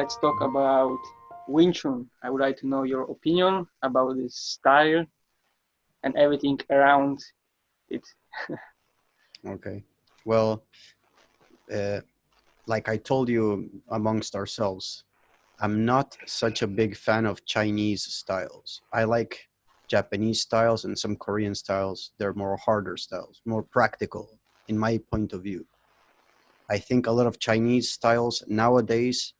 let's talk about Wing Chun. I would like to know your opinion about this style and everything around it. okay. Well, uh, like I told you amongst ourselves, I'm not such a big fan of Chinese styles. I like Japanese styles and some Korean styles. They're more harder styles, more practical in my point of view. I think a lot of Chinese styles nowadays,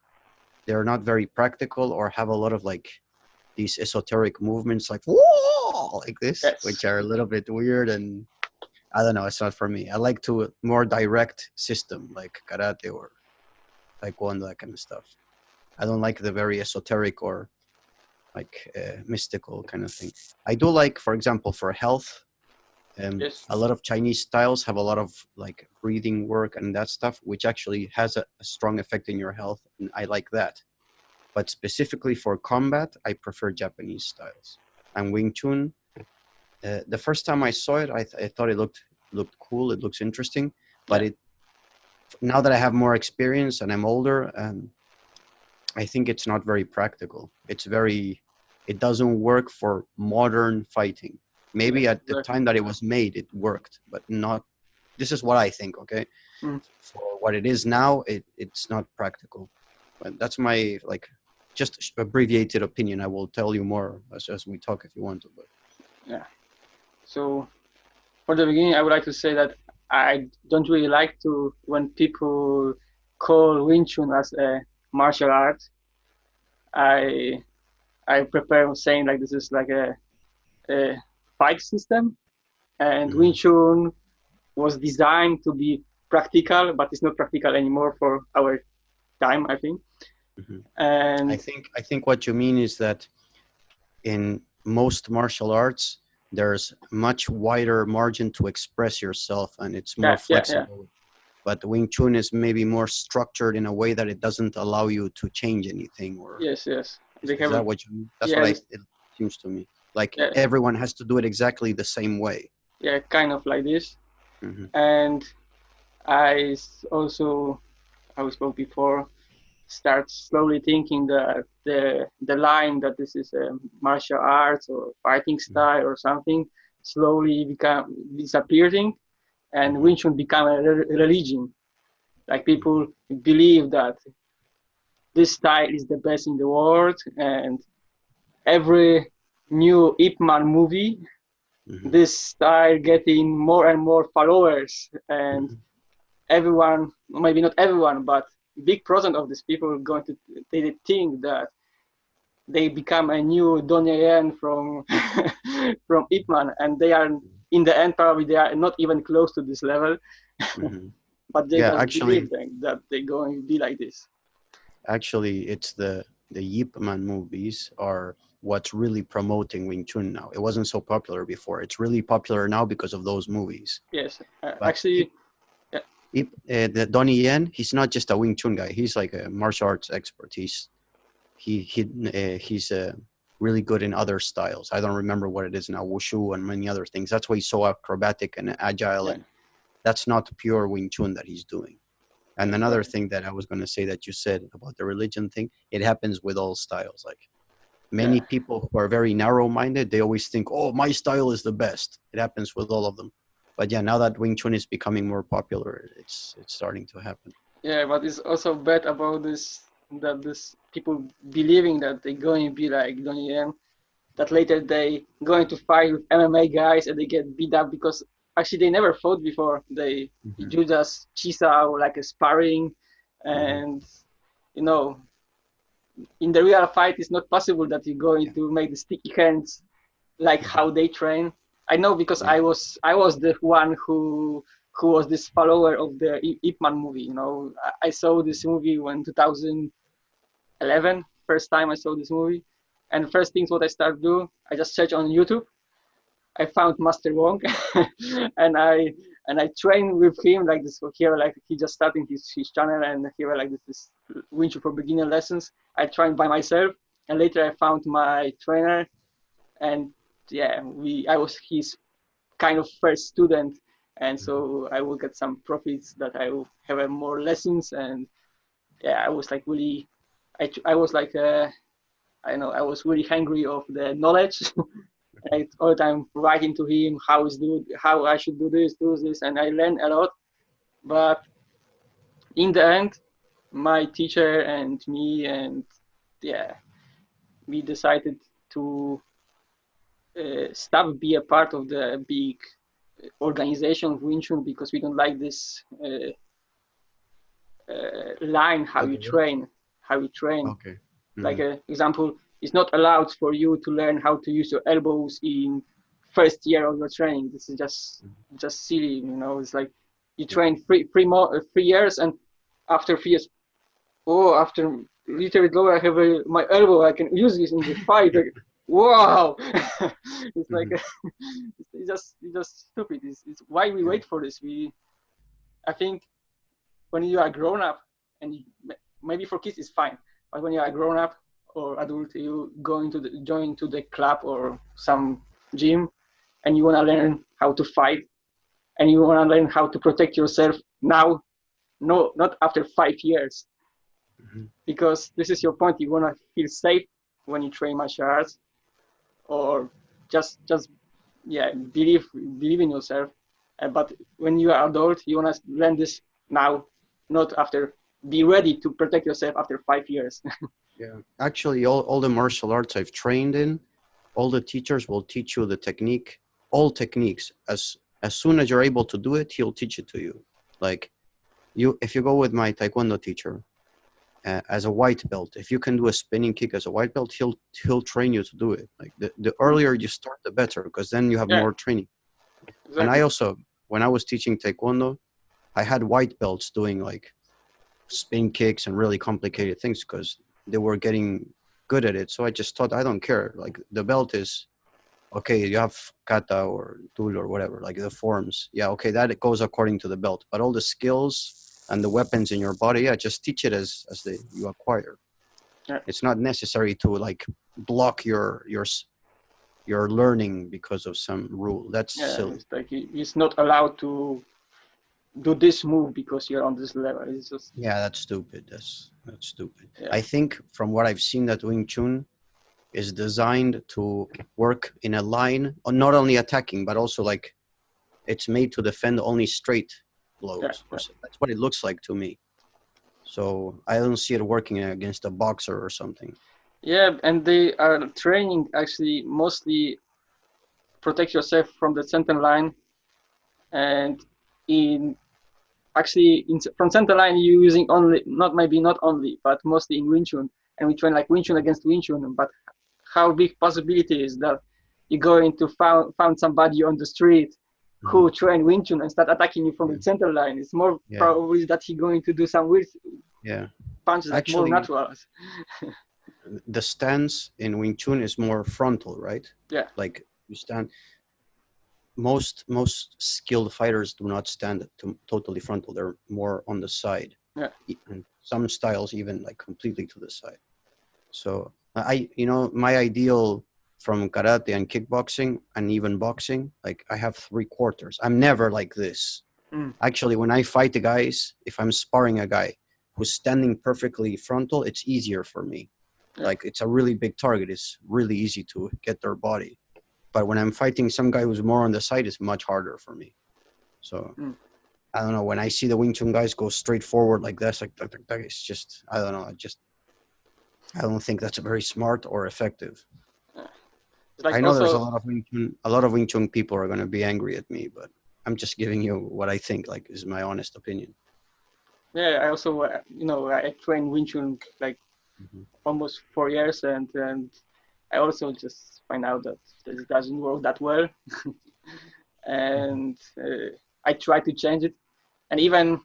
they're not very practical or have a lot of like these esoteric movements like whoa like this, yes. which are a little bit weird and I don't know, it's not for me. I like to more direct system like karate or taekwondo, that kind of stuff. I don't like the very esoteric or like uh, mystical kind of thing. I do like, for example, for health, um, yes. a lot of Chinese styles have a lot of like breathing work and that stuff, which actually has a, a strong effect in your health. And I like that. But specifically for combat, I prefer Japanese styles. And Wing Chun, uh, the first time I saw it, I, th I thought it looked looked cool. It looks interesting, but it now that I have more experience and I'm older, um, I think it's not very practical. It's very, it doesn't work for modern fighting. Maybe at the time that it was made, it worked, but not, this is what I think, okay? Mm. For what it is now, it, it's not practical. But that's my, like, just abbreviated opinion. I will tell you more as, as we talk if you want to. But. Yeah. So for the beginning, I would like to say that I don't really like to when people call Wing Chun as a martial art. I I prepare saying like this is like a, a fight system, and mm-hmm. Wing Chun was designed to be practical, but it's not practical anymore for our time, I think. Mm-hmm. And I think I think what you mean is that in most martial arts, there's much wider margin to express yourself and it's more yeah, flexible. Yeah, yeah. But Wing Chun is maybe more structured in a way that it doesn't allow you to change anything or Yes, yes. Is, is that what you mean? That's what I, it seems to me. Like everyone has to do it exactly the same way. Yeah, kind of like this. Mm-hmm. And I also I spoke before start slowly thinking that the the line that this is a martial arts or fighting mm-hmm. style or something slowly become disappearing and Wing Chun become a religion like people believe that this style is the best in the world and every new Ip Man movie mm-hmm. this style getting more and more followers and mm-hmm. everyone maybe not everyone but big percent of these people are going to they think that they become a new Donnie Yen from from Ip Man, and they are in the end probably they are not even close to this level. Mm-hmm. but they yeah, actually that they're going to be like this. Actually, it's the the Ip Man movies are what's really promoting Wing Chun now. It wasn't so popular before. It's really popular now because of those movies. Yes, uh, actually, uh, the Donnie Yen, he's not just a Wing Chun guy. He's like a martial arts expert. He's he he uh, he's uh, really good in other styles. I don't remember what it is now, wushu and many other things. That's why he's so acrobatic and agile, yeah. and that's not pure Wing Chun that he's doing. And another thing that I was going to say that you said about the religion thing, it happens with all styles. Like many yeah. people who are very narrow-minded, they always think, "Oh, my style is the best." It happens with all of them but yeah, now that Wing Chun is becoming more popular, it's it's starting to happen. Yeah, but it's also bad about this that this people believing that they're going to be like Donnie Yen, that later they going to fight with MMA guys and they get beat up because actually they never fought before. They mm-hmm. do just chi sao or like a sparring, mm-hmm. and mm-hmm. you know, in the real fight, it's not possible that you're going to make the sticky hands like how they train. I know because I was I was the one who who was this follower of the Ip Man movie. You know, I saw this movie when 2011, first time I saw this movie, and first things what I started do, I just search on YouTube. I found Master Wong, and I and I trained with him like this. Here, like he just starting his, his channel, and here like this, this Wing for beginner lessons. I trained by myself, and later I found my trainer, and yeah, we I was his kind of first student, and so mm-hmm. I will get some profits that I will have more lessons, and yeah, I was like really, I, I was like, uh, I know, I was really hungry of the knowledge. I all the time writing to him how is do how I should do this, do this, and I learned a lot. But in the end, my teacher and me and yeah, we decided to uh, stop be a part of the big organization of Wing Chun because we don't like this uh, uh, line how okay. you train, how you train. Okay. Mm-hmm. Like an example, it's not allowed for you to learn how to use your elbows in first year of your training. This is just just silly, you know. It's like you train three three more uh, three years, and after three years, oh, after little bit lower, I have a, my elbow. I can use this in the fight. Like, wow! it's like mm-hmm. it's just it's just stupid. It's, it's why we wait for this. We, I think, when you are grown up, and you, maybe for kids it's fine, but when you are grown up or adult, you go into the join to the club or some gym, and you want to learn how to fight, and you want to learn how to protect yourself now, no, not after five years, mm-hmm. because this is your point. You want to feel safe when you train martial arts, or just just yeah believe believe in yourself. Uh, but when you are adult, you want to learn this now, not after. Be ready to protect yourself after five years. yeah, actually, all all the martial arts I've trained in, all the teachers will teach you the technique, all techniques. As as soon as you're able to do it, he'll teach it to you. Like you, if you go with my taekwondo teacher, uh, as a white belt if you can do a spinning kick as a white belt he'll he'll train you to do it like the, the earlier you start the better because then you have yeah. more training exactly. and i also when i was teaching taekwondo i had white belts doing like spin kicks and really complicated things because they were getting good at it. So i just thought i don't care. Like the belt is okay you have kata or tool or whatever like the forms. Yeah okay that it goes according to the belt. But all the skills and the weapons in your body yeah just teach it as as they you acquire. Yeah. it's not necessary to like block your your your learning because of some rule. That's yeah, silly. it's like it's not allowed to do this move because you're on this level it's just yeah that's stupid that's that's stupid yeah. i think from what i've seen that wing chun is designed to work in a line uh, not only attacking but also like it's made to defend only straight blows. Yeah. That's what it looks like to me. So I don't see it working uh, against a boxer or something. Yeah, and they are training actually mostly protect yourself from the center line, and in actually in, from center line using only not maybe not only but mostly in Wing Chun, and we train like Wing Chun against Wing Chun. But how big possibility is that you're going to found found somebody on the street who mm. train Wing Chun and start attacking you from the center line. It's more yeah. probably that he's going to do some weird yeah. punches Actually, more natural. the stance in Wing Chun is more frontal, right? Yeah. Like you stand. Most most skilled fighters do not stand to, totally frontal. They're more on the side. Yeah. And some styles even like completely to the side. So I, you know, my ideal from karate and kickboxing and even boxing like i have three quarters i'm never like this mm. actually when i fight the guys if i'm sparring a guy who's standing perfectly frontal it's easier for me yeah. like it's a really big target it's really easy to get their body but when i'm fighting some guy who's more on the side it's much harder for me so mm. i don't know when i see the wing chun guys go straight forward like this like, like, like it's just i don't know i just i don't think that's very smart or effective like I know also, there's a lot of Wing Chun, a lot of Wing Chun people are going to be angry at me, but I'm just giving you what I think, like is my honest opinion. Yeah, I also, uh, you know, I trained Wing Chun like mm-hmm. almost four years, and and I also just find out that it doesn't work that well, and uh, I try to change it, and even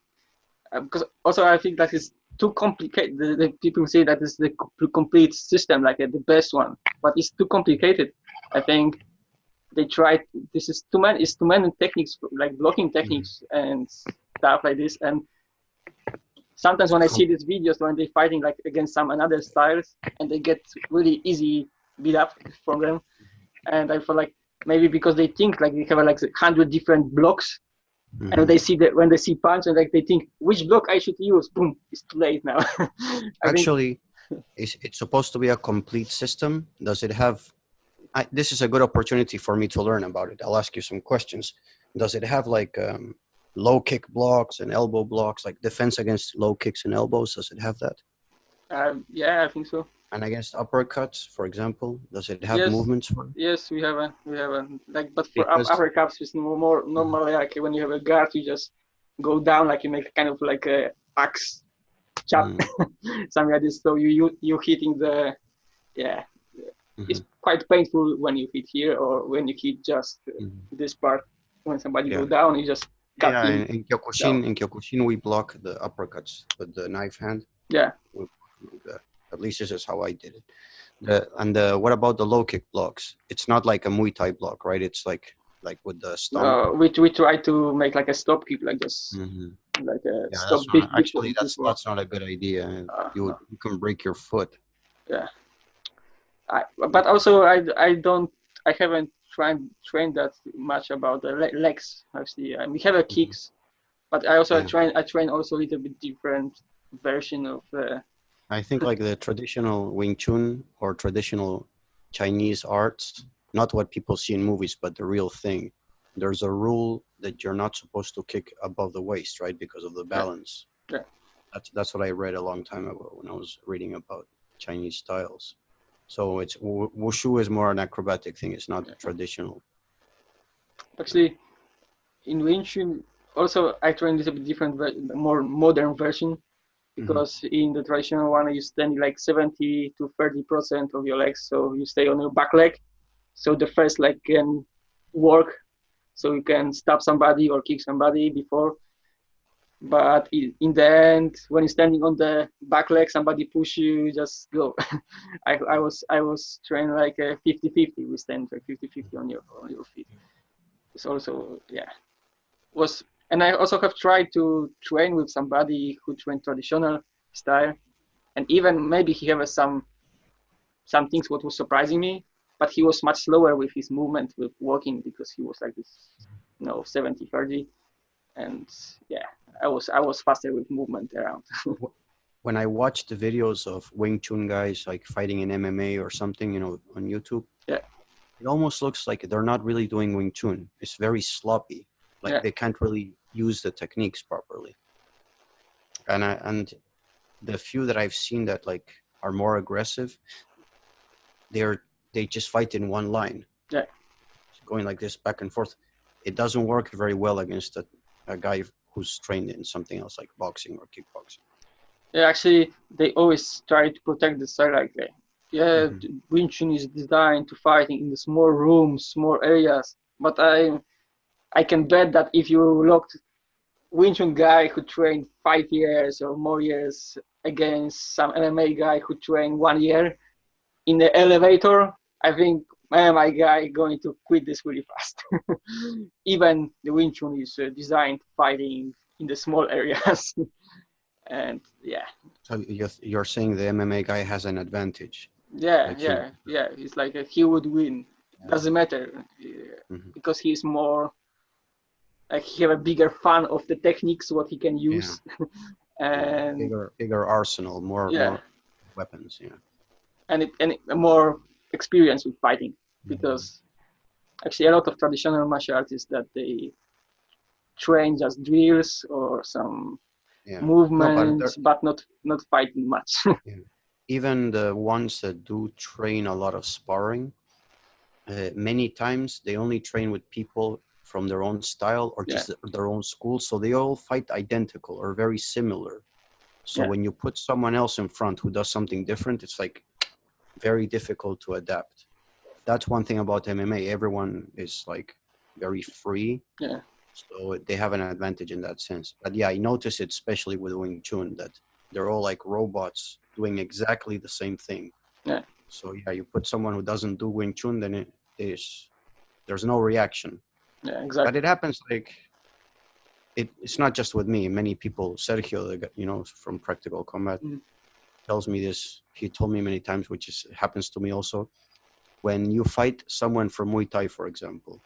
uh, because also I think that is too complicated. The, the, people say that is the complete system, like uh, the best one, but it's too complicated. I think they tried. This is too many. It's too many techniques, like blocking techniques mm-hmm. and stuff like this. And sometimes when I see these videos when they're fighting like against some another styles, and they get really easy beat up from them, and I feel like maybe because they think like they have like hundred different blocks Mm-hmm. And they see that when they see punch and like they think which block I should use, boom, it's too late now. Actually, Is it's supposed to be a complete system? Does it have? I, this is a good opportunity for me to learn about it. I'll ask you some questions. Does it have like um, low kick blocks and elbow blocks, like defense against low kicks and elbows? Does it have that? Um, yeah, I think so. And against uppercuts, for example, does it have Yes. movements for? Yes, we have a we have a like, but for Because- uppercuts, it's more, normally like when you have a guard, you just go down like you make kind of like a axe chop, Mm, something like this. So you you you hitting the yeah, mhm, it's quite painful when you hit here or when you hit just uh, mhm. this part. When somebody go down, you just cut Yeah, in, in Kyokushin, in Kyokushin, we block the uppercuts with the knife hand. Yeah. We block them like that. At least this is how I did it. The, and the, what about the low kick blocks? It's not like a Muay Thai block, right? It's like like with the stomp. Uh, we we try to make like a stop kick, like this, Mhm. like a Yeah, stop not, actually that's that's not a good idea. Uh, You would, you can break your foot. I, but also I, I don't I haven't tried trained that much about the le- legs actually. And we have a kicks, but I also Mm-hmm. Yeah. train I train also a little bit different version of uh, I think like the traditional Wing Chun or traditional Chinese arts, not what people see in movies, but the real thing. There's a rule that you're not supposed to kick above the waist, right? Because of the balance. Yeah. That's that's what I read a long time ago when I was reading about Chinese styles. So it's wushu is more an acrobatic thing. It's not Yeah. traditional. actually in Wing Chun also I train a little bit different more modern version Because mm-hmm. in the traditional one you stand like 70 to 30 percent of your legs so you stay on your back leg. So the first leg can work so you can stab somebody or kick somebody before. But in the end when you're standing on the back leg somebody push you you just go. I, I was i was trained like a 50 50 we stand like 50 50 on your on your feet. It's also yeah was and I also have tried to train with somebody who trained traditional style, and even maybe he have some some things what was surprising me, but he was much slower with his movement with walking because he was like this, you know, 70 30 and yeah, I was I was faster with movement around. when I watch the videos of Wing Chun guys like fighting in MMA or something, you know, on YouTube, Yeah. it almost looks like they're not really doing Wing Chun. It's very sloppy. Like Yeah. they can't really use the techniques properly. And I and the few that I've seen that like are more aggressive, they're they just fight in one line. Yeah. Going like this back and forth. It doesn't work very well against a, a guy who's trained in something else like boxing or kickboxing. yeah, actually they always try to protect the side like that. Yeah, mm Wing Chun is designed to fighting in the small rooms, small areas. But I, I can bet that if you looked Wing Chun guy who trained five years or more years against some MMA guy who trained one year in the elevator, I think MMA guy going to quit this really fast. Even the Wing Chun is uh, designed fighting in the small areas, and yeah. So you're, you're saying the MMA guy has an advantage. Yeah, Like he- yeah, yeah. It's like he would win. Doesn't matter uh, Mhm. because he's more he have a bigger fan of the techniques what he can use, and bigger bigger arsenal, more, Yeah. more weapons. Yeah. and it, and it, more experience with fighting Mm-hmm. because actually a lot of traditional martial artists that they train just drills or some Yeah. movements, but, not not fighting much. Even the ones that do train a lot of sparring, uh, many times they only train with people from their own style or just their own school, so they all fight identical or very similar. So Yeah. when you put someone else in front who does something different, it's like very difficult to adapt. That's one thing about MMA. Everyone is like very free. Yeah. So they have an advantage in that sense. But yeah, I notice it especially with Wing Chun that they're all like robots doing exactly the same thing. Yeah. So yeah, you put someone who doesn't do Wing Chun, then it is there's no reaction. Yeah, But it happens like it, it's not just with me. Many people, Sergio, the guy, you know, from Practical Combat, Mhm. tells me this. He told me many times, which is happens to me also. When you fight someone from Muay Thai, for example,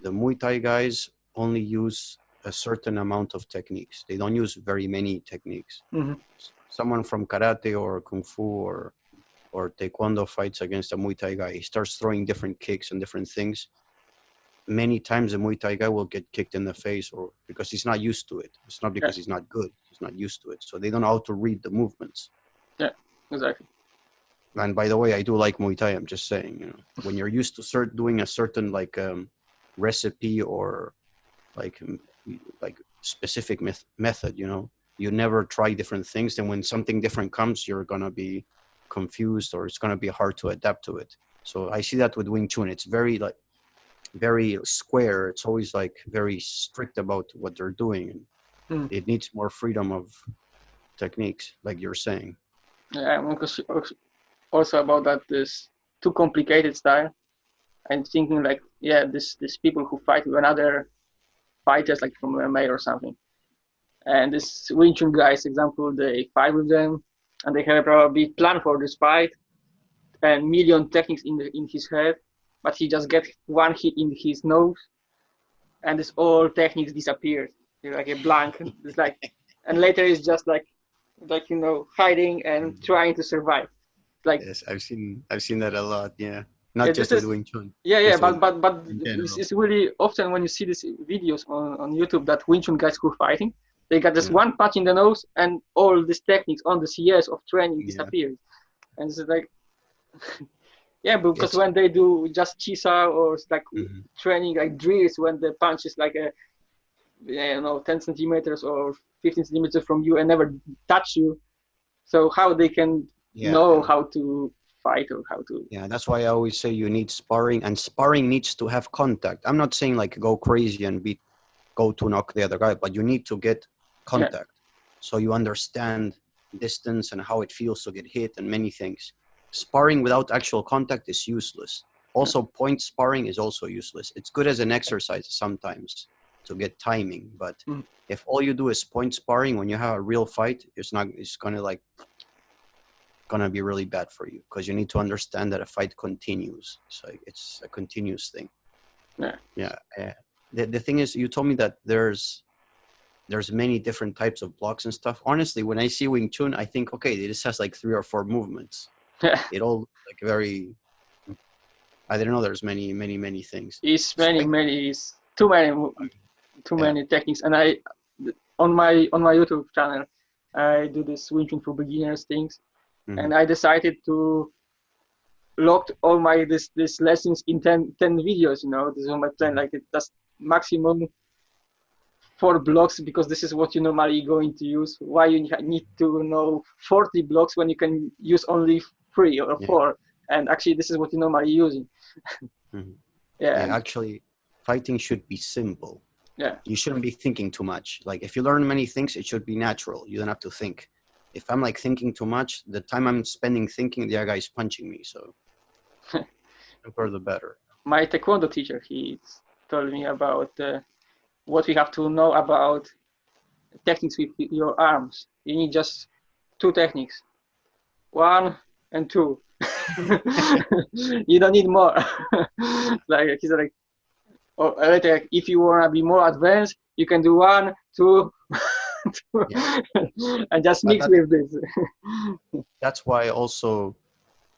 the Muay Thai guys only use a certain amount of techniques. They don't use very many techniques. Mhm. someone from karate or kung fu or or taekwondo fights against a Muay Thai guy, he starts throwing different kicks and different things. Many times a Muay Thai guy will get kicked in the face or because he's not used to it. It's not because he's not good. He's not used to it. So they don't know how to read the movements. Yeah, exactly. And by the way, I do like Muay Thai. I'm just saying, you know, when you're used to cert doing a certain like um, recipe or like like specific meth- method, you know, you never try different things. Then when something different comes, you're gonna be confused or it's gonna be hard to adapt to it. So I see that with Wing Chun. It's very like very square. It's always like very strict about what they're doing, Hmm. it needs more freedom of techniques, like you're saying. Yeah, I'm also- about that this too complicated style. I'm thinking like, yeah, this this people who fight with another fighters like from MMA or something. And this Wing Chun guys, example, they fight with them, and they have probably plan for this fight, and million techniques in the, in his head, but he just gets one hit in his nose, and this all techniques disappear. It's like a blank. It's like, and later it's just like, like you know, hiding and mm. trying to survive. Like Yes, I've seen I've seen that a lot. Yeah, not Yeah, just with is- Wing Chun. Yeah, yeah, but but but it's, it's really often when you see these videos on, on YouTube that Wing Chun guys who are fighting, they got this Yeah. one punch in the nose and all these techniques on the CS of training Yeah. disappears, and it's like, yeah, because It's- when they do just chi sao or like Mhm. training like drills when the punch is like a, you know, 10 centimeters or 15 centimeters from you and never touch you, so how they can Yeah, know how to fight or how to yeah. That's why I always say you need sparring, and sparring needs to have contact. I'm not saying like go crazy and beat, go to knock the other guy, but you need to get contact, so you understand distance and how it feels to get hit and many things. Sparring without actual contact is useless. Also, point sparring is also useless. It's good as an exercise sometimes to get timing, but Mm. if all you do is point sparring when you have a real fight, it's not. It's gonna like gonna be really bad for you because you need to understand that a fight continues. So it's a continuous thing. Yeah. Yeah. uh, the, the thing is, you told me that there's there's many different types of blocks and stuff. Honestly, when I see Wing Chun, I think, okay, this has like three or four movements. It all like very. I didn't know there's many, many, many things. It's many, many, it's too many, too Yeah. many techniques. And I, on my on my YouTube channel, I do this Wing for beginners things, Mhm. and I decided to locked all my this this lessons in 10, 10 videos. You know, this is my plan. Mhm. Like it does maximum four blocks because this is what you normally going to use. Why you need to know forty blocks when you can use only three or Yeah. four? And actually, this is what you normally using. Mhm. Yeah. Yeah, and- actually, fighting should be simple. Yeah. You shouldn't be thinking too much. Like if you learn many things, it should be natural. You don't have to think. If I'm like thinking too much, the time I'm spending thinking, the other guy is punching me. So, simpler the better. my taekwondo teacher he told me about uh, what we have to know about techniques with your arms you need just two techniques one and two you don't need more like he's like or later if you want to be more advanced you can do one two, two and just mix with this That's why also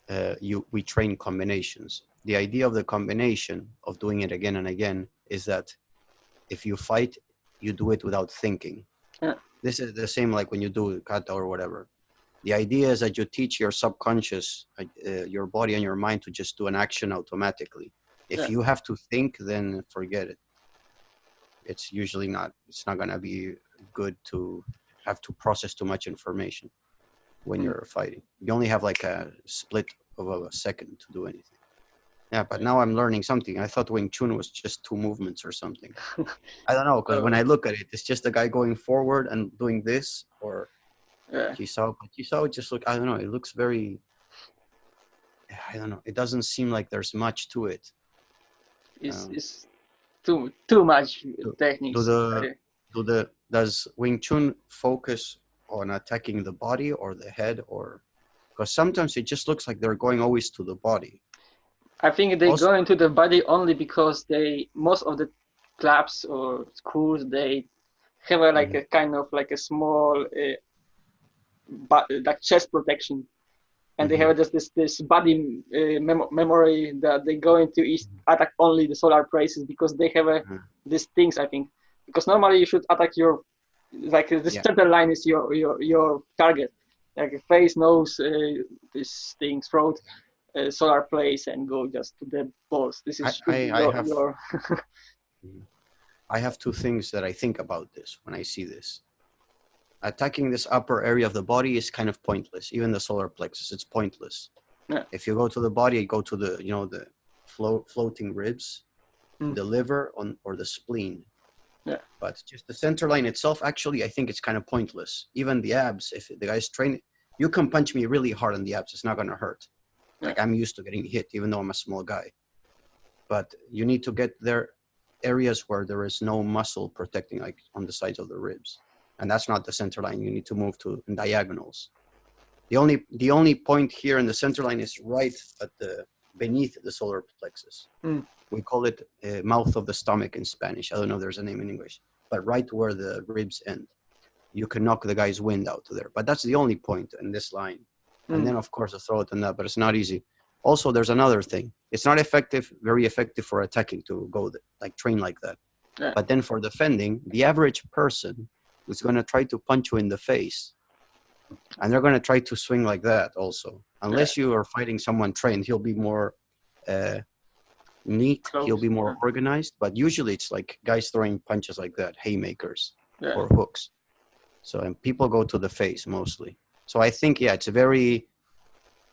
uh, you we train combinations. The idea of the combination of doing it again and again is that if you fight, you do it without thinking. Yeah. This is the same like when you do kata or whatever. The idea is that you teach your subconscious, uh, uh, your body and your mind to just do an action automatically. If Yeah. you have to think, then forget it. It's usually not. It's not gonna be good to have to process too much information when Mm. you're fighting. You only have like a split of a second to do anything. Yeah, but now I'm learning something. I thought Wing Chun was just two movements or something. I don't know because when I look at it, it's just a guy going forward and doing this or yeah Jisao. But Jisao just look. I don't know. It looks very. I don't know. It doesn't seem like there's much to it. it's, Um, it's too too much do techniques the- Do the does Wing Chun focus on attacking the body or the head or? Because sometimes it just looks like they're going always to the body. I think they Also- go into the body only because they most of the clubs or schools they have a, like Mhm. a kind of like a small uh, but like chest protection, and they Mhm. have just this this body uh, mem- memory that they go into east attack only the solar plexus because they have a Mhm. these things I think because normally you should attack your like the Yeah. center line is your your your target like face nose uh, this thing throat uh, solar plexus and go just to the balls this is I- I- I have- your I have two things that I think about this when I see this. Attacking this upper area of the body is kind of pointless. Even the solar plexus, it's pointless. Yeah. If you go to the body, you go to the you know the float, floating ribs, Mm. the liver, on or the spleen. Yeah. But just the center line itself, actually, I think it's kind of pointless. Even the abs, if the guy's training, you can punch me really hard on the abs. It's not gonna hurt. Like I'm used to getting hit, even though I'm a small guy. But you need to get there areas where there is no muscle protecting, like on the sides of the ribs, and that's not the center line. You need to move to diagonals. The only the only point here in the center line is right at the beneath the solar plexus. Mm. We call it uh, mouth of the stomach in Spanish. I don't know if there's a name in English, but right where the ribs end, you can knock the guy's wind out to there. But that's the only point in this line and Mm. then of course the throat and that but it's not easy also there's another thing it's not effective very effective for attacking to go like train like that Yeah. but then for defending the average person is going to try to punch you in the face and they're going to try to swing like that also unless you are fighting someone trained he'll be more uh, neat he'll be more organized but usually it's like guys throwing punches like that haymakers yeah. or hooks. So and people go to the face mostly. So I think yeah, it's very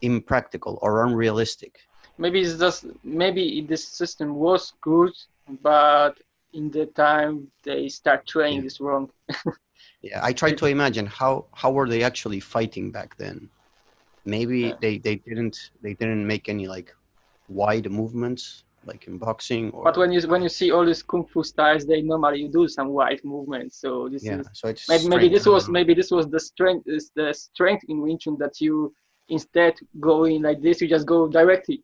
impractical or unrealistic. maybe it's just maybe this system was good but in the time they start training Yeah. this wrong Yeah, I try to imagine how how were they actually fighting back then? Maybe Yeah. they they didn't they didn't make any like wide movements like in boxing or but when you when you see all these kung fu styles they normally do some wide movements so this yeah, is so it's maybe, maybe this was maybe this was the strength is the strength in Wing Chun that you instead going like this you just go directly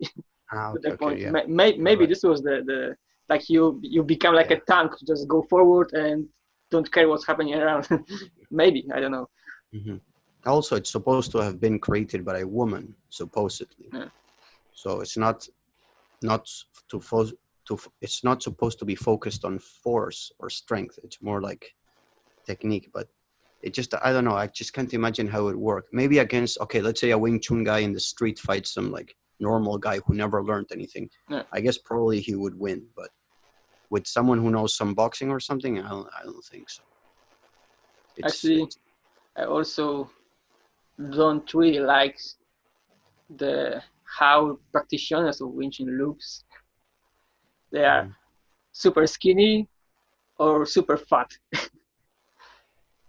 Ah, to okay, the okay, point yeah. May- may, maybe right. this was the the like you you become like Yeah. a tank just go forward and don't care what's happening around maybe I don't know hmm Also, it's supposed to have been created by a woman, supposedly. Yeah. So it's not not to fo- to f- it's not supposed to be focused on force or strength. It's more like technique. But it just I don't know. I just can't imagine how it would work. Maybe against okay, let's say a Wing Chun guy in the street fights some like normal guy who never learned anything. Yeah. I guess probably he would win, but with someone who knows some boxing or something, I don't, I don't think so. It's- Actually, it's- I also don't really like the how practitioners of Wing Chun looks. They are Mhm. super skinny or super fat.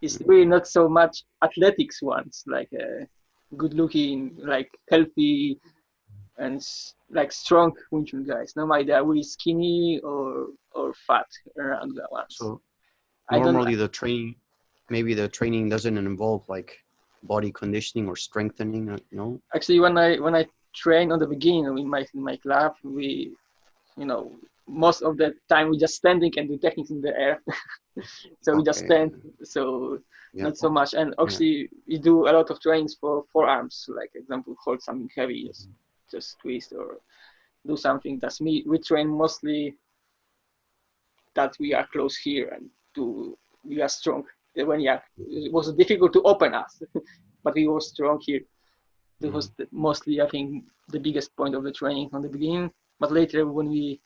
it's really not so much athletics ones, like uh, good looking, like healthy and like strong Wing Chun guys. Normally they are really skinny or or fat around that ones. So normally the training, maybe the training doesn't involve like body conditioning or strengthening. uh, No. actually when i when i train on the beginning in my in my club we you know most of the time we just standing and do techniques in the air so we just stand so Yeah. not so much and actually we do a lot of trainings for forearms like example hold something heavy just just twist or do something that's me we train mostly that we are close here and to we are strong. When yeah it was difficult to open us but we were strong here. That was the, mostly i think the biggest point of the training from the beginning. But later when we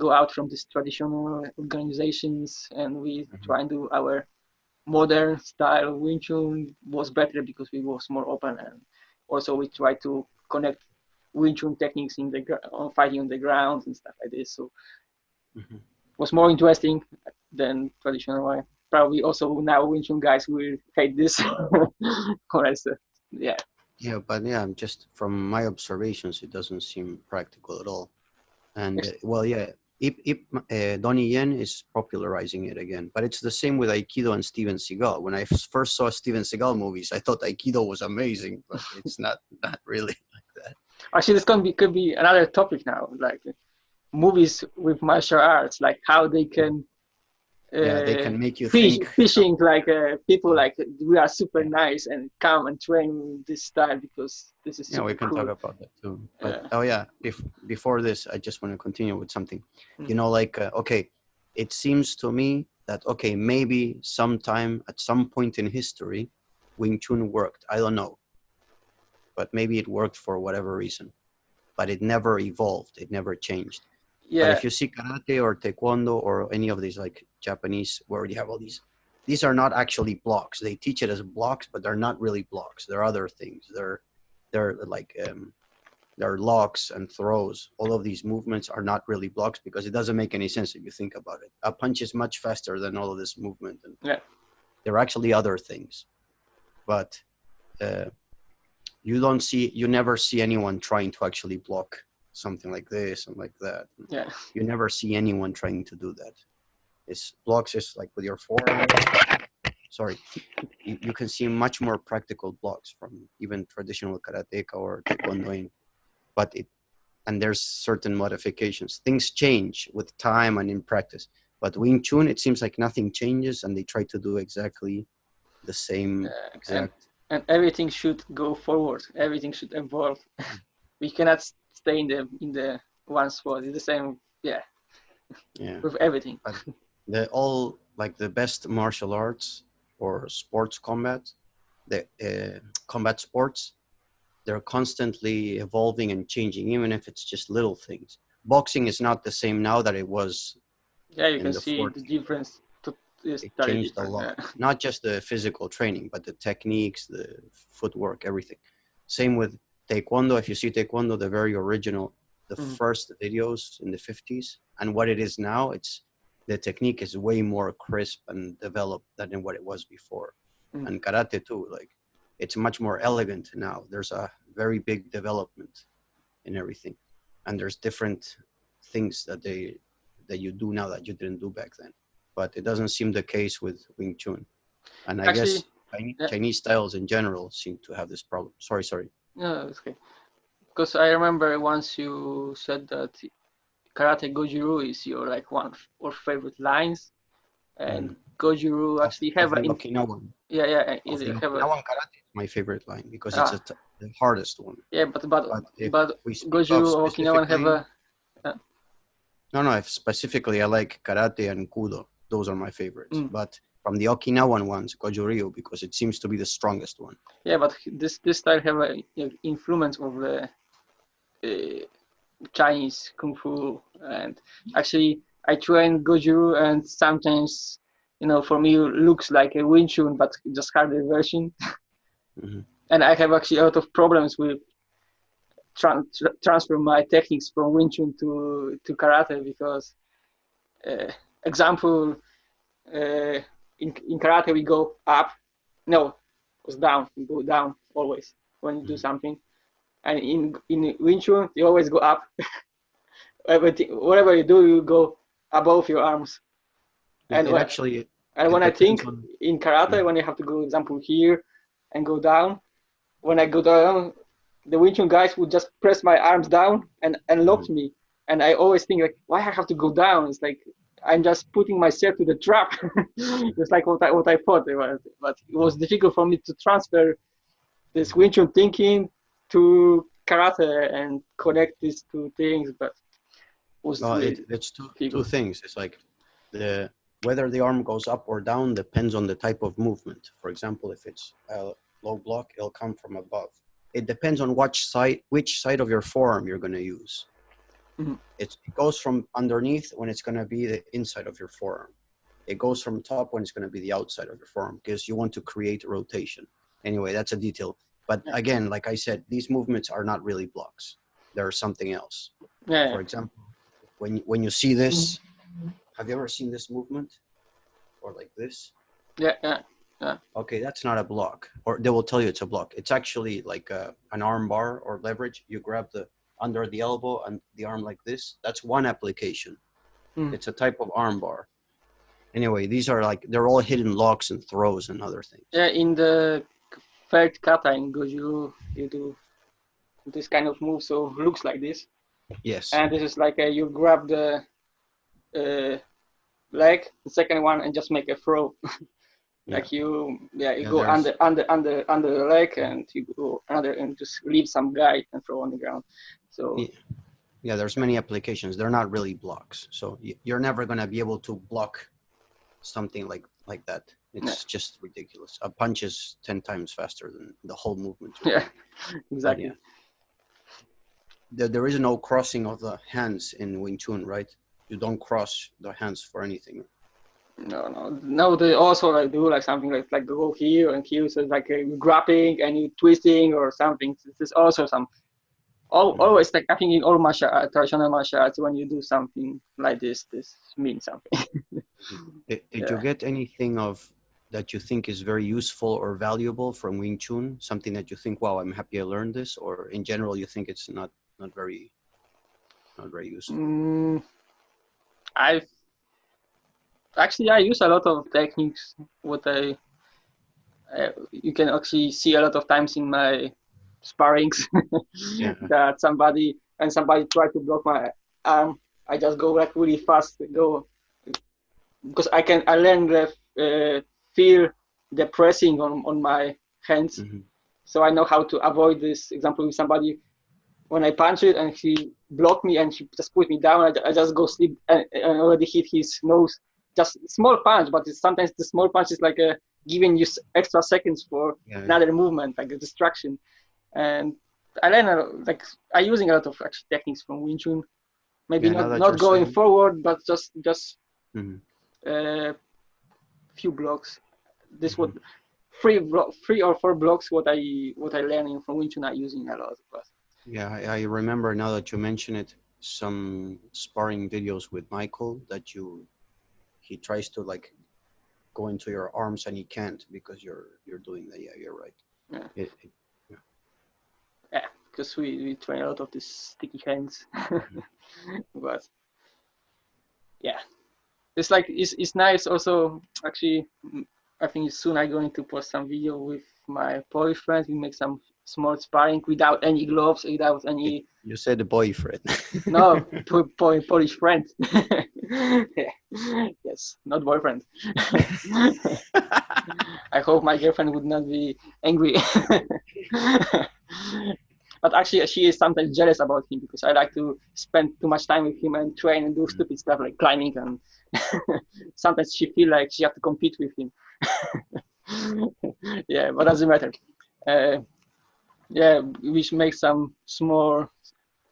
go out from these traditional organizations and we Mhm. try and do our modern style Wing Chun was better because we was more open and also we try to connect Wing Chun techniques in the gr- on fighting on the ground and stuff like this. So Mhm. Was more interesting than traditional way probably also now Wing Chun guys will hate this uh, yeah Yeah, but yeah, just from my observations, it doesn't seem practical at all. And uh, well, yeah, Ip, Ip, uh, Donnie Yen is popularizing it again, but it's the same with Aikido and Steven Seagal. When I first saw Steven Seagal movies, I thought Aikido was amazing, but it's not not really like that. actually this can be could be another topic now like movies with martial arts like how they can yeah, they uh, can make you fish, think. fishing like uh, people like we are super nice and come and train this style because this is Yeah, we can cool. talk about that too. But Yeah. oh yeah, bef- before this, I just want to continue with something. Mm. You know, like uh, okay, it seems to me that okay, maybe sometime at some point in history, Wing Chun worked. I don't know, but maybe it worked for whatever reason, but it never evolved. It never changed. But yeah if you see karate or taekwondo or any of these like Japanese where you have all these, these are not actually blocks. They teach it as blocks, but they're not really blocks. They're other things. They're they're like um, they're locks and throws. All of these movements are not really blocks because it doesn't make any sense if you think about it. A punch is much faster than all of this movement, and Yeah. they're actually other things. But uh, you don't see, you never see anyone trying to actually block something like this and like that yeah you never see anyone trying to do that. It's blocks is like with your forearm. Sorry, you, you can see much more practical blocks from even traditional karateka or taekwondoin, but it and there's certain modifications. Things change with time and in practice. But Wing Chun, it seems like nothing changes, and they try to do exactly the same Uh, and, exact. and everything should go forward everything should evolve we cannot stay in the in the one spot it's the same yeah Yeah. with everything the all like the best martial arts or sports combat the uh, combat sports they're constantly evolving and changing even if it's just little things boxing is not the same now that it was yeah you can the see fort. the difference to, it changed a lot yeah. not just the physical training but the techniques the footwork everything same with taekwondo if you see taekwondo the very original the Mhm. first videos in the 50s and what it is now it's the technique is way more crisp and developed than what it was before. Mhm. and karate too like it's much more elegant now. There's a very big development in everything. And there's different things that they that you do now that you didn't do back then. But it doesn't seem the case with wing chun. And i guess Chinese, yeah. Chinese styles in general seem to have this problem. Sorry sorry No, it's okay. Because I remember once you said that karate goju-ryu is your like one your favorite lines, and actually Mm. Of- have of a Okinawan. yeah yeah Of it have a Okinawan karate is my favorite line because it's Ah. a t- the hardest one yeah but but but but we speak goju-ryu of or Okinawan have a No, no. If specifically, I like karate and kudo. Those are my favorites. Mm. But from the Okinawan ones, goju-ryu, because it seems to be the strongest one. yeah but this this style have a you know, influence of the uh, Chinese kung fu and actually I train goju and sometimes you know for me looks like a Wing Chun but just harder version Mhm. and I have actually a lot of problems with tran- tra- transfer my techniques from Wing Chun to to karate because uh, example uh, in in karate we go up no it was down we go down always when you do Mhm. something and in in Wing Chun you always go up everything whatever you do you go above your arms It- And when- actually, and when I think on- in karate, Yeah. when you have to go, example, here and go down, when I go down, the Wing Chun guys would just press my arms down and, and lock Mm-hmm. me. And I always think like, why I have to go down? It's like I'm just putting myself to the trap. it's like what I what I thought it was, but it was difficult for me to transfer this Wing Chun thinking to karate and connect these two things. But was well, it, it's two, two things. It's like the whether the arm goes up or down depends on the type of movement. For example, if it's a low block, it'll come from above. It depends on which side which side of your forearm you're going to use. Mhm. It goes from underneath when it's going to be the inside of your forearm. It goes from top when it's going to be the outside of your forearm because you want to create a rotation. Anyway, that's a detail. But Yeah. again, like I said, these movements are not really blocks. They're something else. yeah, For example, when when you see this, have you ever seen this movement, or like this? yeah, yeah. Okay, that's not a block, or they will tell you it's a block. It's actually like a, an arm bar or leverage. You grab the under the elbow and the arm like this. That's one application. Mm. It's a type of arm bar. Anyway, these are like they're all hidden locks and throws and other things. Yeah, in the third kata in Goju, you do this kind of move, so looks like this. Yes. And this is like a, you grab the uh, leg, the second one, and just make a throw. Yeah. like you, yeah, you Yeah, go there's- under, under, under, under the leg, and you go under, and just leave some guy and throw on the ground. So Yeah. Yeah, there's many applications. They're not really blocks, so you're never gonna be able to block something like like that. It's just ridiculous. A punch is ten times faster than the whole movement. yeah, exactly. yeah. There, there is no crossing of the hands in Wing Chun, right? You don't cross the hands for anything. No, no, no. They also like do like something like like go here and here, so it's like uh, grabbing and you twisting or something. This is also some. Al Mhm. Always like I think in all martial art, traditional martial arts, when you do something like this, this means something. Did, did Yeah. you get anything of that you think is very useful or valuable from Wing Chun? Something that you think, wow, I'm happy I learned this, or in general you think it's not not very not very useful. Mm, I actually I use a lot of techniques. What I uh, you can actually see a lot of times in my sparrings Yeah. that somebody and somebody try to block my arm. I just go like really fast, go because I can I learn the uh, feel the pressing on on my hands Mhm. so I know how to avoid this. Example, with somebody when I punch it and he blocked me and he just put me down, I, I just go sleep and, and already hit his nose. Just small punch, but it's, sometimes the small punch is like a giving you extra seconds for Yeah, yeah. another movement, like a distraction. And I learn a, like I using a lot of actually techniques from Wing Chun. Maybe Yeah, not not going saying- forward, but just just Mhm. uh, few blocks. This what Mm-hmm. three blo- three or four blocks what I what I learning from Wing Chun I using a lot. But Yeah, I, I remember now that you mention it, some sparring videos with Michael that you he tries to like go into your arms and he can't because you're you're doing that. Yeah, you're right. Yeah. It, it, because we, we train a lot of these sticky hands. but yeah, it's like it's it's nice also actually. I think soon I'm going to post some video with my Polish friends. We make some small sparring without any gloves, without any you said a boyfriend. no po- po- Polish friend. yeah. Yes, not boyfriend. I hope my girlfriend would not be angry. But actually, she is sometimes jealous about him because I like to spend too much time with him and train and do stupid stuff like climbing. And sometimes she feel like she have to compete with him. yeah, but doesn't matter. Uh, yeah, we should make some small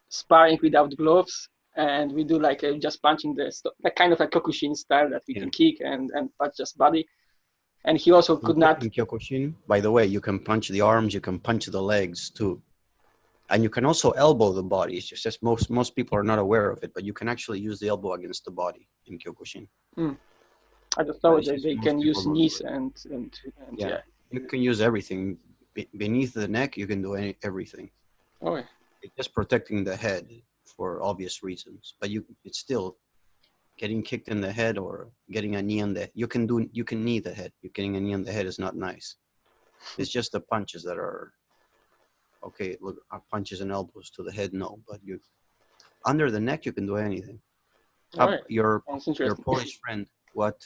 sparring without gloves and we do like uh, just punching the like kind of a Kyokushin style that we Yeah. can kick and and punch just body. And he also could not. in Kyokushin. By the way, you can punch the arms, you can punch the legs too, and you can also elbow the body. It's just most most people are not aware of it, but you can actually use the elbow against the body in Kyokushin. Hmm. I just know that they can use people don't do knees and and, and Yeah. yeah. You can use everything Be- beneath the neck. You can do any, everything. Oh yeah. It's just protecting the head for obvious reasons, but you it's still getting kicked in the head or getting a knee on the. You can do you can knee the head. You getting a knee on the head is not nice. It's just the punches that are okay. Look, punches and elbows to the head, no, but you under the neck you can do anything. Up your your. Polish friend, what?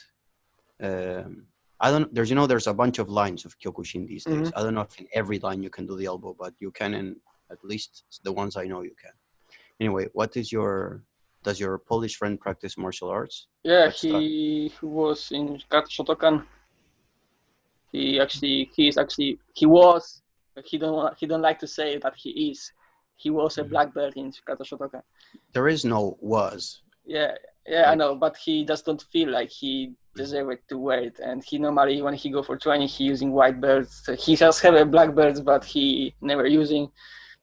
Um, I don't. There's you know there's a bunch of lines of Kyokushin these days. Mm-hmm. I don't know if in every line you can do the elbow, but you can in at least the ones I know you can. Anyway, what is your? Does your Polish friend practice martial arts? Yeah, he was in Kata Shotokan. He actually he is actually he was he don't want- he don't like to say that he is. He was a black belt in Kata Shotokan. There is no was. Yeah, yeah, I know, but he just don't feel like he deserved to wear it. And he normally, when he go for training, he using white belts. He just have a black belts, but he never using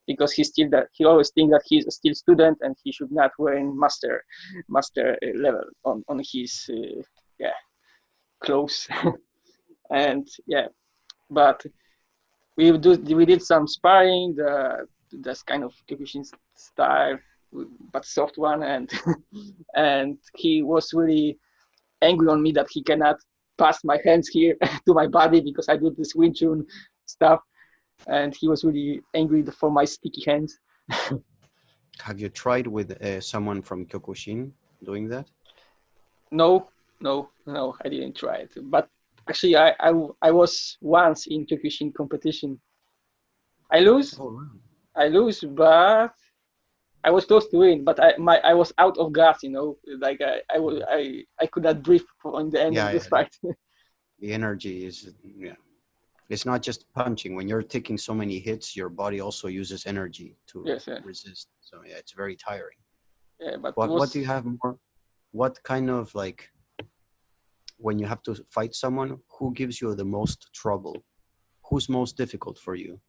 because he still that he always think that he's still student and he should not wear in master master uh, level on on his uh, yeah clothes. and yeah, but we do we did some sparring. The that's kind of Kyokushin style but soft one and and he was really angry on me that he cannot pass my hands here to my body because I do this Wing Chun stuff and he was really angry for my sticky hands. Have you tried with uh, someone from Kyokushin doing that? No, no, no, I didn't try it. But actually, I I, I was once in Kyokushin competition. I lose. Oh, wow. I lose, but I was close to win. But I my I was out of gas. You know, like I I I, I could not breathe on the end Yeah, of this yeah. fight. The energy is, yeah. It's not just punching. When you're taking so many hits, your body also uses energy to yes, yeah, resist. So yeah, it's very tiring. yeah. But What was, what do you have more? What kind of like when you have to fight someone, who gives you the most trouble? Who's most difficult for you?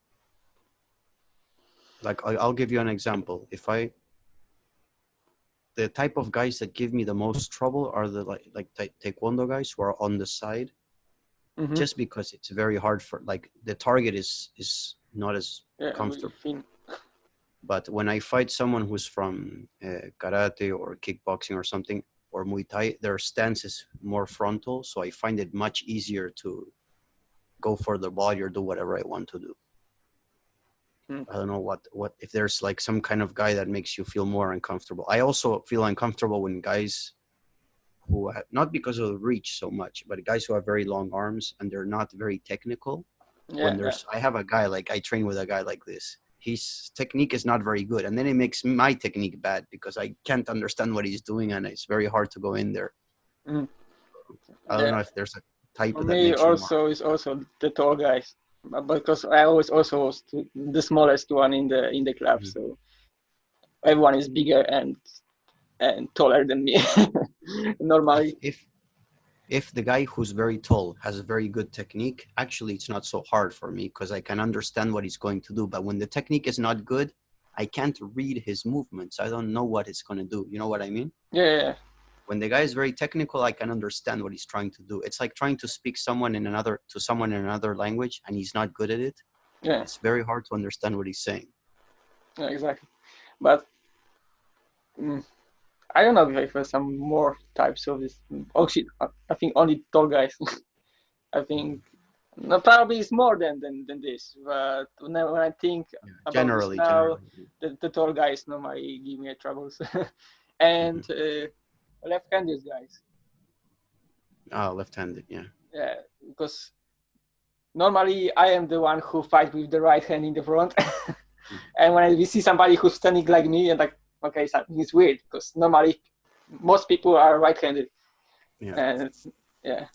Like I, I'll give you an example. If I the type of guys that give me the most trouble are the like like ta- taekwondo guys who are on the side Mhm. just because it's very hard for like the target is is not as yeah, comfortable. but when I fight someone who's from uh, karate or kickboxing or something or Muay Thai, their stance is more frontal, so I find it much easier to go for the body or do whatever I want to do. Hmm. I don't know what what if there's like some kind of guy that makes you feel more uncomfortable. I also feel uncomfortable when guys who have, not because of the reach so much, but guys who have very long arms and they're not very technical yeah, when yeah. there's i have a guy like i train with a guy like this his technique is not very good and then it makes my technique bad because i can't understand what he's doing and it's very hard to go in there Mm. i don't Yeah. know if there's a type For that me makes you more- also is also the tall guys, but because I always also was the smallest one in the in the club, Mhm. so everyone is bigger and and taller than me. Normally, if, if if the guy who's very tall has a very good technique actually it's not so hard for me because i can understand what he's going to do. But when the technique is not good i can't read his movements. I don't know what he's going to do. You know what i mean? Yeah, yeah, yeah. when the guy is very technical i can understand what he's trying to do. It's like trying to speak someone in another to someone in another language and he's not good at it. Yeah, it's very hard to understand what he's saying. Yeah, exactly. But mm, I don't know if there's some more types of this. Oh shit! I think only tall guys. I think no, probably it's more than than, than this. But when I, when I think about this generally now, generally the, the tall guys normally give me troubles, and uh, left-handed guys. ah left-handed yeah Yeah, because normally I am the one who fight with the right hand in the front, and when I, we see somebody who's standing like me, and like, okay, is weird because normally most people are right-handed, yeah and yeah,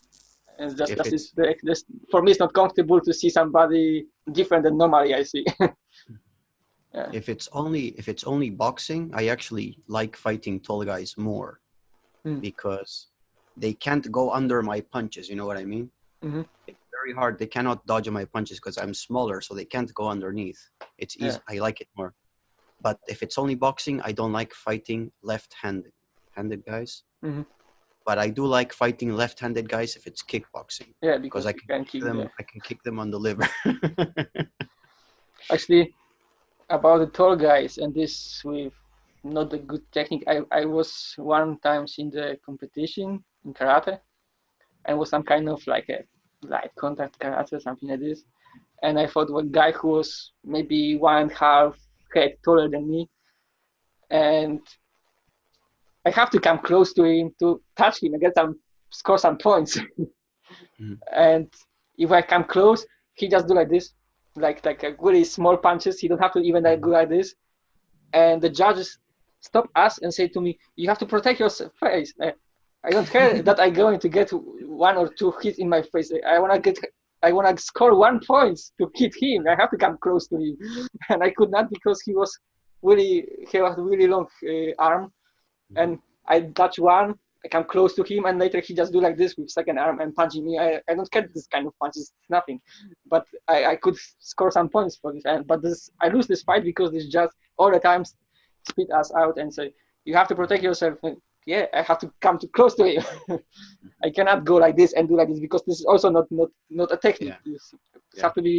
and it's just If that's it's- just, for me it's not comfortable to see somebody different than normally I see. if it's only if it's only boxing i actually like fighting tall guys more Hmm. because they can't go under my punches you know what i mean Mhm. it's very hard they cannot dodge my punches because i'm smaller so they can't go underneath it's easy Yeah. i like it more but if it's only boxing i don't like fighting left-handed handed guys. Mhm. but i do like fighting left-handed guys if it's kickboxing. Yeah, because I you can kick them the- i can kick them on the liver. Actually about the tall guys and this with not a good technique i, I was one times in the competition in karate and was some kind of like a light contact karate or something like this. And i fought one guy who was maybe one and a half head taller than me and i have to come close to him to touch him and get some score some points Mhm. and if i come close he just do like this like like a really small punches. He don't have to even like go like this. And the judges stop us and say to me, "You have to protect your face." Uh, I don't care that I'm going to get one or two hits in my face. I wanna get, I wanna score one point to hit him. I have to come close to him, and I could not because he was really he has a really long uh, arm, and I touch one. I come close to him, and later he just do like this with second arm and punching me. I, I don't get this kind of punches, nothing but I, I could score some points for this. And but this I lose this fight because this just all the time spit us out and say you have to protect yourself. Yeah, I have to come too close to him. I cannot go like this and do like this because this is also not not not a technique. Yeah. This Yeah. have to be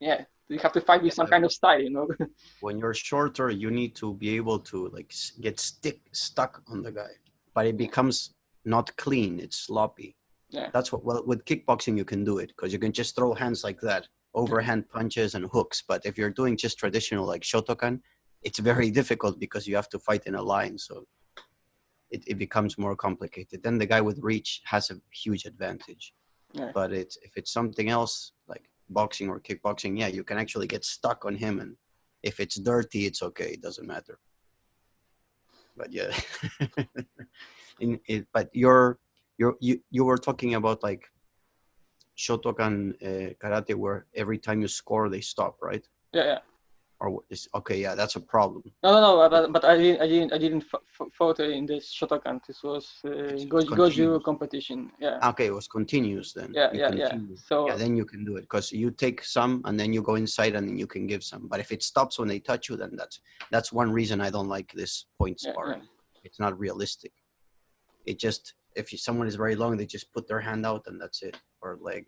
yeah. You have to fight with some kind of style, you know. when you're shorter you need to be able to like get stick stuck on the guy but it becomes not clean it's sloppy Yeah. that's what well with kickboxing you can do it because you can just throw hands like that overhand punches and hooks but if you're doing just traditional like shotokan it's very difficult because you have to fight in a line so it, it becomes more complicated. Then the guy with reach has a huge advantage. Yeah. But it's if it's something else like boxing or kickboxing, yeah, you can actually get stuck on him, and if it's dirty, it's okay. It doesn't matter. But yeah, in it, but you're you're you you were talking about like Shotokan uh, karate, where every time you score, they stop, right? Yeah, yeah. Or what is okay? Yeah, that's a problem. No, no, no. But, but I didn't, I didn't, I didn't f- f- in this Shotokan. This was uh, Goju, Goju competition. Yeah, Okay, it was continuous then. yeah, You yeah, yeah. So yeah, then you can do it because you take some and then you go inside and then you can give some. But if it stops when they touch you, then that's that's one reason I don't like this point Yeah, sparring. yeah. It's not realistic. It just if you, someone is very long, they just put their hand out and that's it, or leg.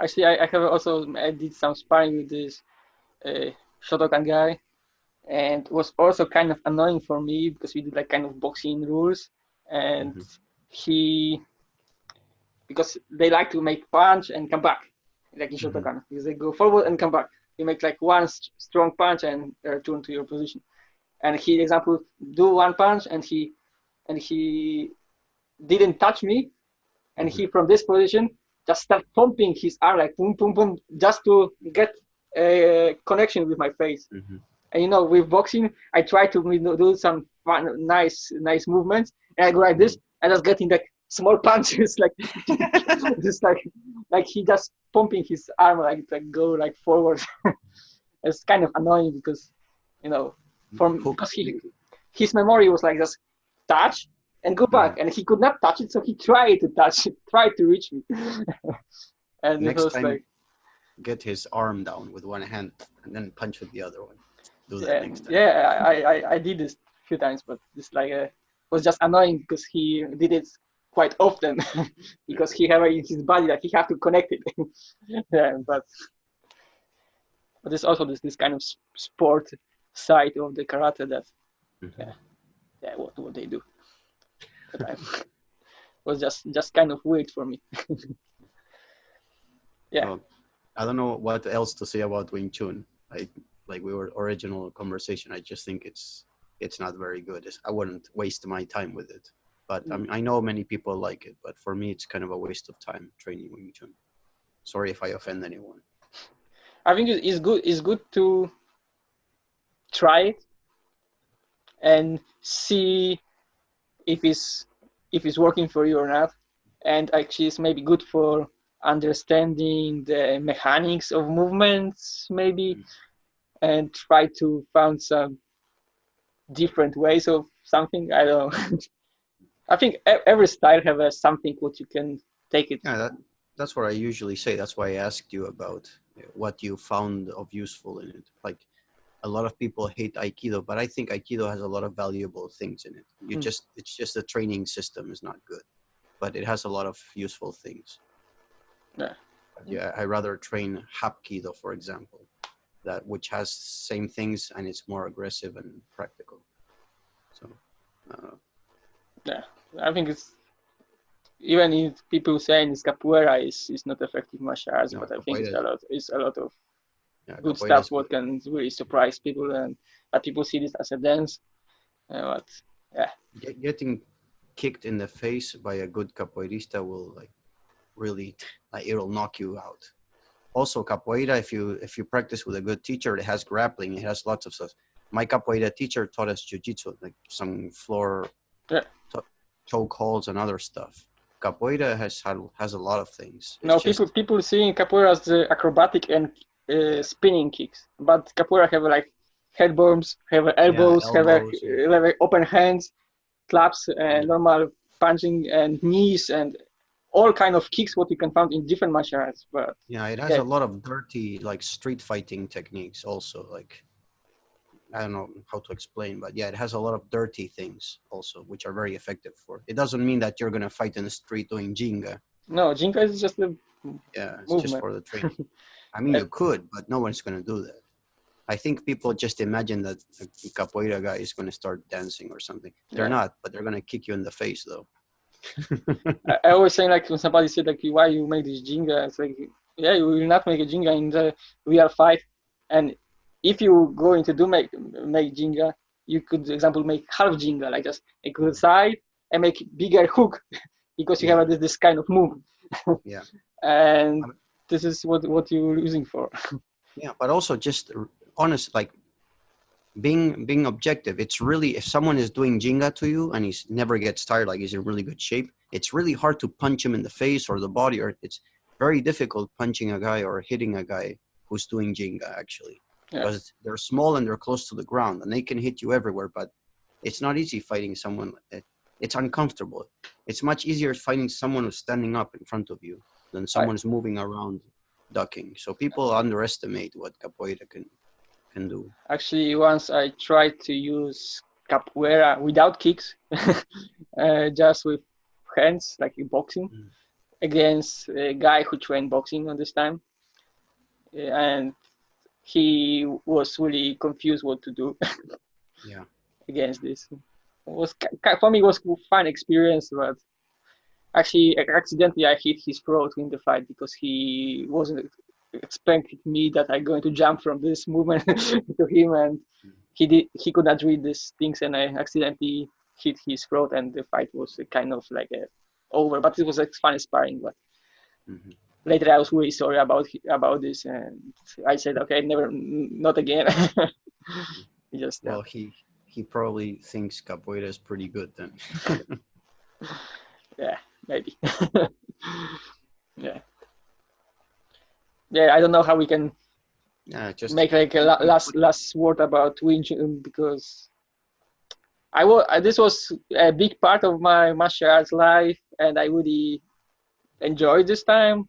actually, I, I have also I did some sparring with this uh, Shotokan guy, and it was also kind of annoying for me because we did like kind of boxing rules, and Mhm. he because they like to make punch and come back, like in Mhm. Shotokan, because they go forward and come back. You make like one st- strong punch and return to your position. And he, example, do one punch and he and he didn't touch me, and he from this position just start pumping his arm like boom, boom, boom, just to get a connection with my face. Mhm. And you know, with boxing, I try to you know, do some fun, nice, nice movements, and I go like this, mm-hmm. and just getting like small punches, like just like like he just pumping his arm like like go like forward. it's kind of annoying because you know from because he his memory was like just touch and go back, mm. and he could not touch it, so he tried to touch it, tried to reach me, and Next it was time, like get his arm down with one hand and then punch with the other one. Do that yeah, next time. yeah, I, I I did this a few times, but it's like uh, was just annoying because he did it quite often because he it in his body that he have to connect it. yeah, but but there's also this this kind of sport side of the karate that Mhm. yeah yeah what what they do. But I, was just just kind of weird for me. Yeah. Well, I don't know what else to say about Wing Chun. I like we were original conversation. I just think it's it's not very good. It's, I wouldn't waste my time with it. But I, mm. mean, I know many people like it. But for me, it's kind of a waste of time training Wing Chun. Sorry if I offend anyone. I think it's good. It's good to try it and see if it's if it's working for you or not. And actually, it's maybe good for understanding the mechanics of movements, maybe, and try to find some different ways of something. I don't know. I think every style have a something what you can take it. Yeah, that, that's what I usually say. That's why I asked you about what you found of useful in it. Like a lot of people hate Aikido, but I think Aikido has a lot of valuable things in it. You Mm. just it's just the training system is not good, but it has a lot of useful things. Yeah. Yeah, I rather train Hapkido, for example, that which has same things and it's more aggressive and practical. So, uh, yeah, I think it's even if people saying it's capoeira is, is not effective martial arts, No, but I think it's a lot it's a lot of yeah, good stuff what can really surprise people and that people see this as a dance. Uh, but Get, getting kicked in the face by a good capoeirista will like really like it'll knock you out. Also capoeira if you if you practice with a good teacher it has grappling it has lots of stuff. My capoeira teacher taught us jiu-jitsu like some floor Yeah. choke holds and other stuff. Capoeira has had has a lot of things. It's no just- people people seeing capoeira as the acrobatic and uh, spinning kicks, but capoeira have like head bombs, have elbows, have, a, elbows, yeah. have open hands, claps, and normal punching and knees and all kind of kicks what you can find in different martial arts. But Yeah, it has Yeah. a lot of dirty like street fighting techniques also like I don't know how to explain, but yeah, it has a lot of dirty things also, which are very effective for. It doesn't mean that you're gonna fight in the street doing ginga. no, ginga is just a Yeah, it's just for the training. I mean, you could, but no one's gonna do that. I think people just imagine that a capoeira guy is gonna start dancing or something. They're Yeah. not, but they're gonna kick you in the face though. I, always say like when somebody said like why you make this ginga, it's like yeah you will not make a ginga in the real fight, and if you going to do make make ginga, you could, for example, make half ginga, like just a good side and make bigger hook because you have this, this kind of move. Yeah. and this is what what you're using for. Yeah, but also just honest, like being being objective. It's really if someone is doing ginga to you and he's never gets tired, like he's in really good shape. It's really hard to punch him in the face or the body, or it's very difficult punching a guy or hitting a guy who's doing ginga actually, Yeah. because they're small and they're close to the ground and they can hit you everywhere. But it's not easy fighting someone. Eh, it's uncomfortable. It's much easier fighting someone who's standing up in front of you than someone's moving around ducking. So people underestimate what capoeira can can do. Actually, once I tried to use capoeira without kicks, uh, just with hands, like in boxing, Mm. against a guy who trained boxing on this time, Uh, and he was really confused what to do Yeah. against this. It was for me it was a fun experience, but actually accidentally I hit his throat in the fight because he wasn't expecting me that I'm going to jump from this movement to him, and he did he could not read these things, and I accidentally hit his throat, and the fight was kind of like a over. But it was a fun sparring. But hmm later I was really sorry about about this, and I said, okay, never, not again. Just uh, Well, he he probably thinks capoeira is pretty good then. yeah, maybe. yeah. Yeah, I don't know how we can yeah, just make like a la- last last word about Wing Chun because I was this was a big part of my martial arts life and I really enjoyed this time.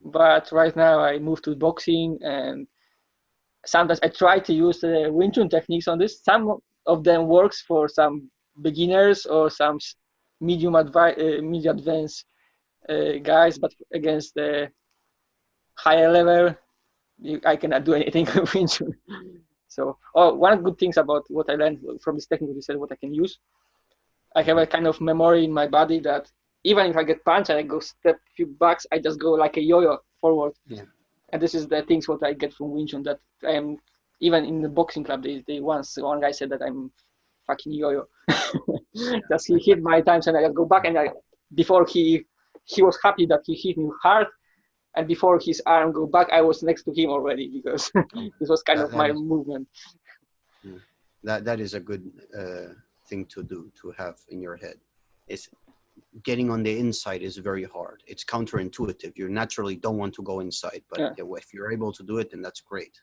But right now I moved to boxing and sometimes I try to use the Wing Chun techniques on this. Some of them works for some beginners or some medium advi- uh, medium advanced uh, guys, but against the higher level you, I cannot do anything with Wing Chun. So, oh, one good things about what I learned from this technique is that what I can use. I have a kind of memory in my body that even if I get punched and I go step few backs, I just go like a yo-yo forward. Yeah. And this is the things what I get from Wing Chun that I am even in the boxing club. They, they once one guy said that I'm fucking yo-yo. just he hit my times and I just go back and I before he he was happy that he hit me hard and before his arm go back i was next to him already because this was kind That- of my is- movement that that is a good uh, thing to do to have in your head. It's getting on the inside is very hard. It's counterintuitive. You naturally don't want to go inside, but Yeah. if you're able to do it, then that's great.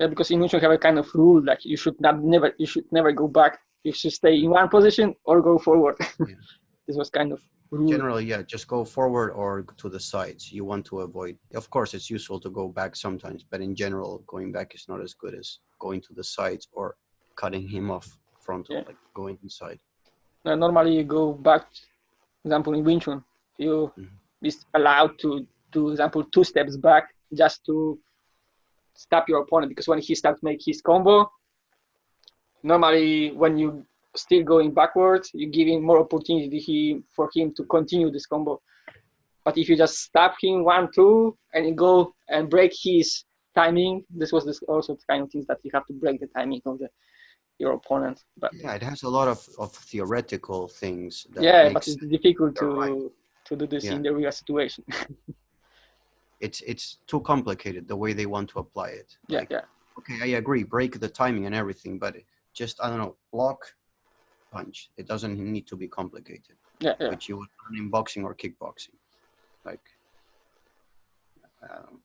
yeah, because in Chun have a kind of rule like you should not never you should never go back you should stay in one position or go forward Yeah. this was kind of Generally, yeah, just go forward or to the sides. You want to avoid. Of course, it's useful to go back sometimes, but in general, going back is not as good as going to the sides or cutting him off frontal, Yeah. like going inside. Uh, normally you go back for example in Wing Chun you Mhm. is allowed to do example two steps back just to stop your opponent because when he starts make his combo normally when you still going backwards you give him more opportunity he, for him to continue this combo but if you just stop him one two and you go and break his timing this was this also the kind of things that you have to break the timing of the your opponent but Yeah, it has a lot of, of theoretical things. That yeah but it's difficult to right. to do this Yeah. in the real situation it's it's too complicated the way they want to apply it. yeah Like, yeah okay, I agree, break the timing and everything, but just I don't know, block, punch. It doesn't need to be complicated, yeah yeah which you would learn in boxing or kickboxing. Like, um,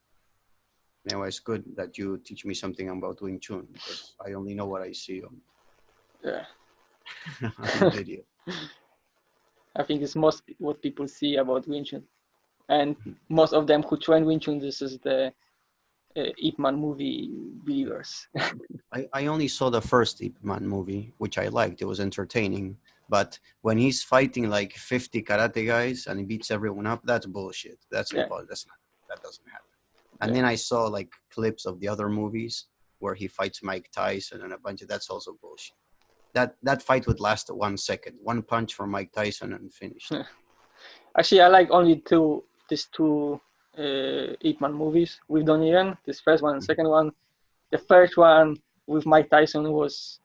anyway, it's good that you teach me something about Wing Chun because I only know what I see on, yeah on video. I think it's most what people see about Wing Chun. And Mhm. most of them who train Wing Chun, this is the Uh, Ip Man movie believers. I, I only saw the first Ip Man movie, which I liked. It was entertaining. But when he's fighting like 50 karate guys and he beats everyone up, that's bullshit. That's Yeah. impossible. That's not, that doesn't happen. And Yeah. then I saw like clips of the other movies where he fights Mike Tyson and a bunch of that's also bullshit. That that fight would last one second. One punch from Mike Tyson and finished. Actually, I like only two these two uh, Ip Man movies with Donnie Yen. This first one and Mhm. second one. The first one with Mike Tyson was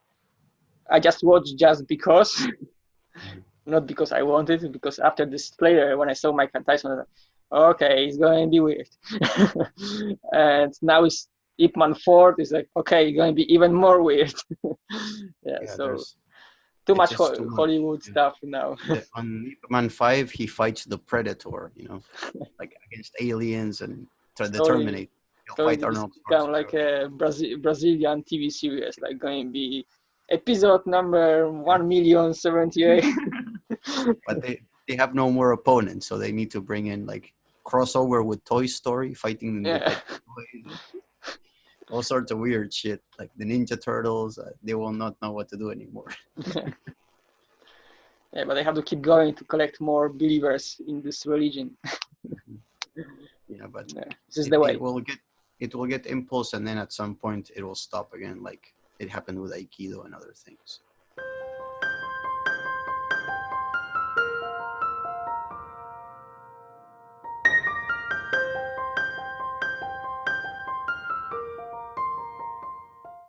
I just watched just because, not because I wanted, because after this trailer, when I saw Mike Tyson, I was like, okay, it's going to be weird. and now it's Ip Man Four it's like, okay, it's going to be even more weird. yeah, Yeah, so there's- too much Ho- too Hollywood stuff now. on Man Five, he fights the Predator, you know, like against aliens and ter- the Terminator. So fight it's Arnold become like a Brazil- Brazilian TV series, like going to be episode number one million seventy eight. but they they have no more opponents, so they need to bring in like crossover with Toy Story, fighting yeah, all sorts of weird shit, like the Ninja Turtles. Uh, they will not know what to do anymore. yeah, but they have to keep going to collect more believers in this religion. Yeah, but Yeah, this is it, the way. it will get it will get impulse, and then at some point it will stop again, like it happened with Aikido and other things.